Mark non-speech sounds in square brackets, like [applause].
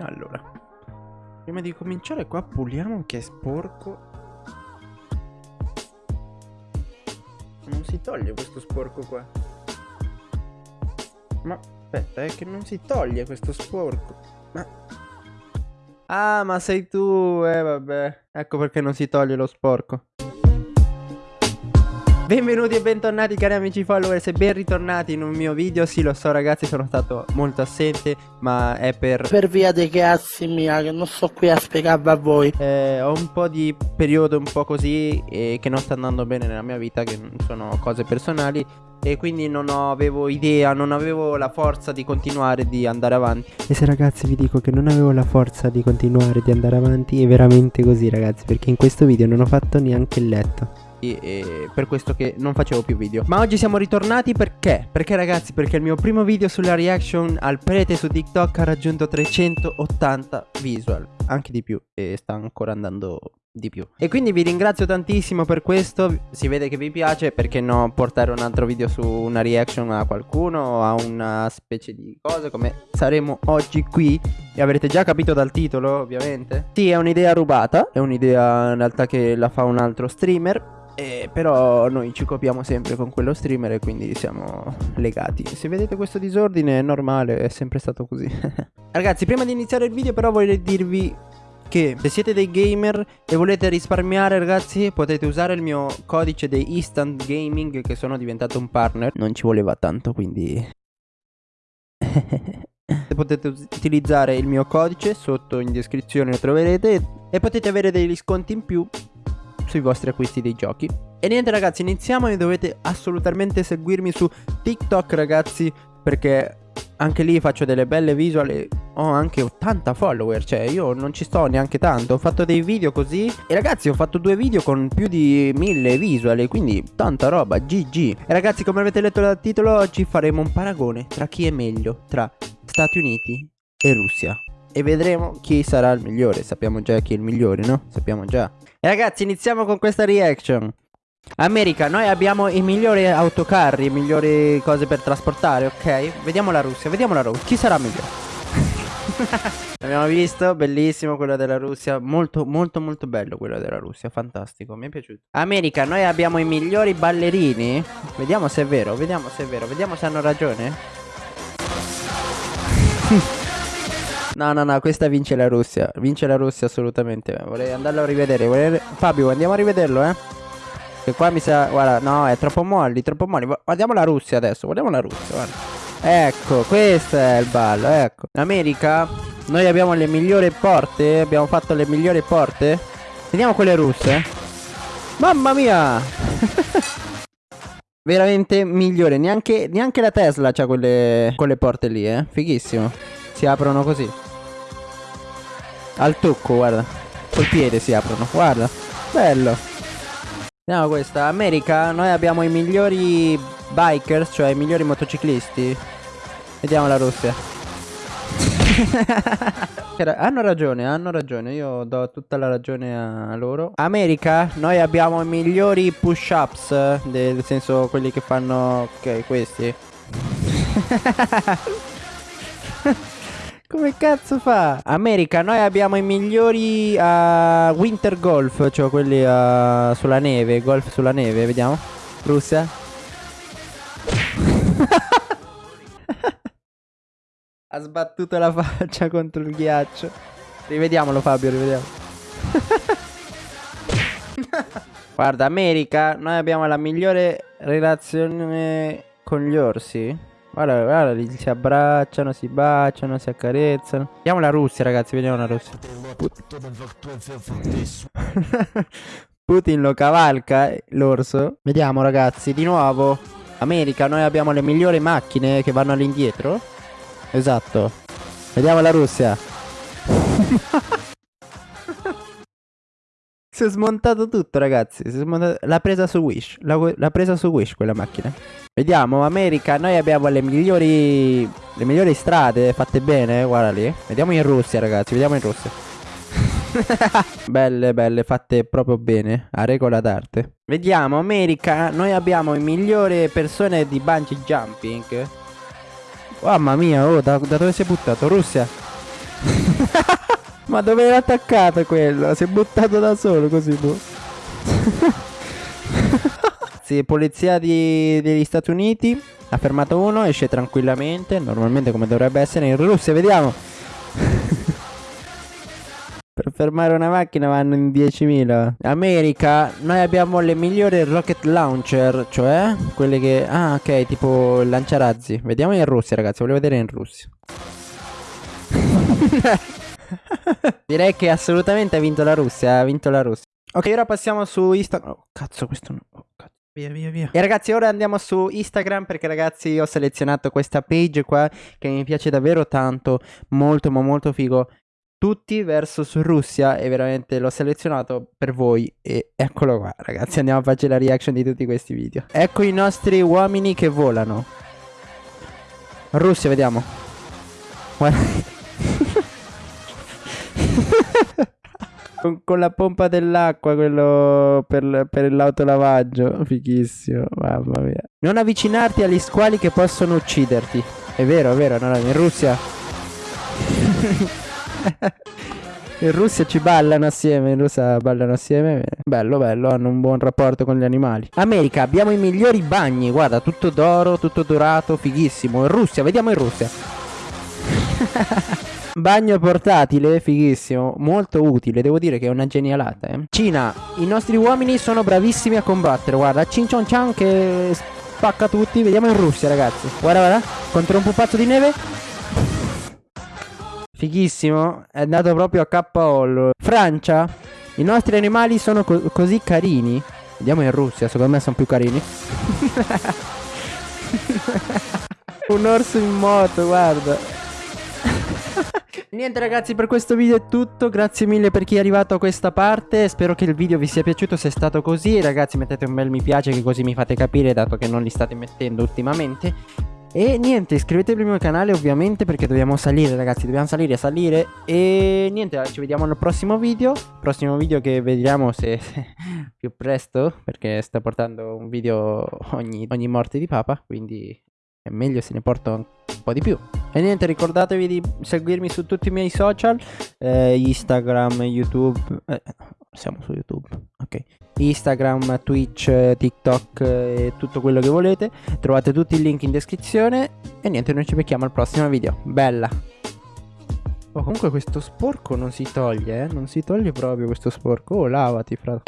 Allora, prima di cominciare qua puliamo che è sporco. Non si toglie questo sporco qua. Ma aspetta, è che non si toglie questo sporco. Ma... Ah, ma sei tu, eh vabbè. Ecco perché non si toglie lo sporco. Benvenuti e bentornati cari amici followers e ben ritornati in un mio video. Sì lo so ragazzi sono stato molto assente ma è per... Per via dei cazzi mia che non sto qui a spiegarvi a voi. Eh, Ho un po' di periodo un po' così e che non sta andando bene nella mia vita che sono cose personali e quindi non avevo idea, non avevo la forza di continuare di andare avanti. E se ragazzi vi dico che non avevo la forza di continuare di andare avanti è veramente così ragazzi, perché in questo video non ho fatto neanche il letto e per questo che non facevo più video. Ma oggi siamo ritornati perché? Perché ragazzi perché il mio primo video sulla reaction al prete su TikTok ha raggiunto 380 visual. Anche di più e sta ancora andando di più. E quindi vi ringrazio tantissimo per questo. Si vede che vi piace perché no portare un altro video su una reaction a qualcuno A una specie di cosa come saremo oggi qui. E avrete già capito dal titolo ovviamente? Sì è un'idea rubata. È un'idea in realtà che la fa un altro streamer eh, però noi ci copiamo sempre con quello streamer e quindi siamo legati. Se vedete questo disordine è normale, è sempre stato così. [laughs] Ragazzi, prima di iniziare il video però voglio dirvi che se siete dei gamer e volete risparmiare ragazzi potete usare il mio codice dei Instant Gaming che sono diventato un partner. Non ci voleva tanto quindi... [laughs] potete utilizzare il mio codice sotto in descrizione lo troverete e potete avere degli sconti in più sui vostri acquisti dei giochi. E niente ragazzi, iniziamo e dovete assolutamente seguirmi su TikTok ragazzi, perché anche lì faccio delle belle visual e ho anche 80 follower, cioè io non ci sto neanche tanto, ho fatto dei video così e ragazzi ho fatto due video con più di 1000 visual, quindi tanta roba, GG. E ragazzi come avete letto dal titolo oggi faremo un paragone tra chi è meglio, tra Stati Uniti e Russia. E vedremo chi sarà il migliore, sappiamo già chi è il migliore, no? Sappiamo già. E ragazzi iniziamo con questa reaction. America, noi abbiamo i migliori autocarri, i migliori cose per trasportare, ok? Vediamo la Russia, vediamo la Russia, chi sarà migliore? [laughs] Abbiamo visto, bellissimo quello della Russia, molto molto molto bello quello della Russia, fantastico, mi è piaciuto. America, noi abbiamo i migliori ballerini. Vediamo se è vero, vediamo se è vero, vediamo se hanno ragione [laughs] No, no, no, questa vince la Russia. Vince la Russia assolutamente. Vorrei andarlo a rivedere. Vorrei... Fabio, andiamo a rivederlo, eh. Che qua mi sa... Guarda, no, è troppo molli, troppo molli. Guardiamo la Russia adesso, guardiamo la Russia, guarda. Ecco, questo è il ballo, ecco. In America, noi abbiamo le migliori porte. Abbiamo fatto le migliori porte. Vediamo quelle russe. Mamma mia! [laughs] Veramente migliore. Neanche, neanche la Tesla ha quelle, quelle porte lì, eh. Fighissimo. Si aprono così. Al tocco, guarda. Col piede si aprono, guarda. Bello. Vediamo questa. America, noi abbiamo i migliori bikers, cioè i migliori motociclisti. Vediamo la Russia. [laughs] hanno ragione, hanno ragione. Io do tutta la ragione a loro. America, noi abbiamo i migliori push-ups. Nel senso, quelli che fanno... Ok, questi. [laughs] Come cazzo fa? America, noi abbiamo i migliori uh, Winter Golf, cioè quelli uh, sulla neve, golf sulla neve, vediamo. Russia. [laughs] ha sbattuto la faccia contro il ghiaccio. Rivediamolo Fabio, rivediamo. [laughs] Guarda, America, noi abbiamo la migliore relazione con gli orsi. Guarda, guarda, si abbracciano, si baciano, si accarezzano. Vediamo la Russia, ragazzi, vediamo la Russia. [laughs] Putin lo cavalca, l'orso. Vediamo, ragazzi, di nuovo. America, noi abbiamo le migliori macchine che vanno all'indietro. Esatto. Vediamo la Russia. [laughs] si è smontato tutto, ragazzi. L'ha presa su Wish. L'ha presa su Wish quella macchina. Vediamo, America, noi abbiamo le migliori le migliori strade fatte bene, guarda lì. Vediamo in Russia, ragazzi, vediamo in Russia. [laughs] belle, belle, fatte proprio bene, a regola d'arte. Vediamo, America, noi abbiamo le migliori persone di bungee jumping. Mamma mia, oh, da, da dove si è buttato? Russia. [laughs] Ma dove era attaccato quello? Si è buttato da solo così boh. [laughs] sì, polizia di, degli Stati Uniti. Ha fermato uno, esce tranquillamente. Normalmente come dovrebbe essere in Russia, vediamo. [laughs] per fermare una macchina vanno in 10.000. America, noi abbiamo le migliori rocket launcher, cioè quelle che... Ah, ok, tipo lanciarazzi. Vediamo in Russia, ragazzi, voglio vedere in Russia. [laughs] Direi che assolutamente ha vinto la Russia, ha vinto la Russia. Ok, ora passiamo su Instagram. Oh, cazzo, questo no. Oh, cazzo. Via, via, via. E ragazzi, ora andiamo su Instagram perché ragazzi ho selezionato questa page qua che mi piace davvero tanto, molto ma molto figo. Tutti versus Russia e veramente l'ho selezionato per voi e eccolo qua ragazzi andiamo a fare la reaction di tutti questi video Ecco i nostri uomini che volano Russia vediamo Guarda con, con, la pompa dell'acqua, quello per, per l'autolavaggio. Fighissimo, mamma mia. Non avvicinarti agli squali che possono ucciderti. È vero, è vero, no, no, in Russia. [laughs] in Russia ci ballano assieme, in Russia ballano assieme. Bello, bello, hanno un buon rapporto con gli animali. America, abbiamo i migliori bagni, guarda, tutto d'oro, tutto dorato, fighissimo. In Russia, vediamo in Russia. [laughs] Bagno portatile, fighissimo, molto utile, devo dire che è una genialata. Eh. Cina, i nostri uomini sono bravissimi a combattere, guarda, Chin Chon Chan che spacca tutti, vediamo in Russia ragazzi. Guarda, guarda, contro un pupazzo di neve. Fighissimo, è andato proprio a KO. Francia, i nostri animali sono co così carini. Vediamo in Russia, secondo me sono più carini. [laughs] un orso in moto, guarda. Niente ragazzi per questo video è tutto. Grazie mille per chi è arrivato a questa parte. Spero che il video vi sia piaciuto. Se è stato così ragazzi mettete un bel mi piace Che così mi fate capire dato che non li state mettendo ultimamente. E niente iscrivetevi al mio canale ovviamente Perché dobbiamo salire ragazzi. Dobbiamo salire salire. E niente ci vediamo nel prossimo video. Prossimo video che vediamo [laughs] se, più presto Perché sto portando un video ogni, ogni morte di papa. Quindi è meglio se ne porto un po' di più e niente, ricordatevi di seguirmi su tutti i miei social, eh, Instagram, YouTube, eh, siamo su YouTube, ok. Instagram, Twitch, TikTok e tutto quello che volete. Trovate tutti i link in descrizione e niente, noi ci becchiamo al prossimo video. Bella! Oh, comunque questo sporco non si toglie, eh? Non si toglie proprio questo sporco. Oh, lavati, fra.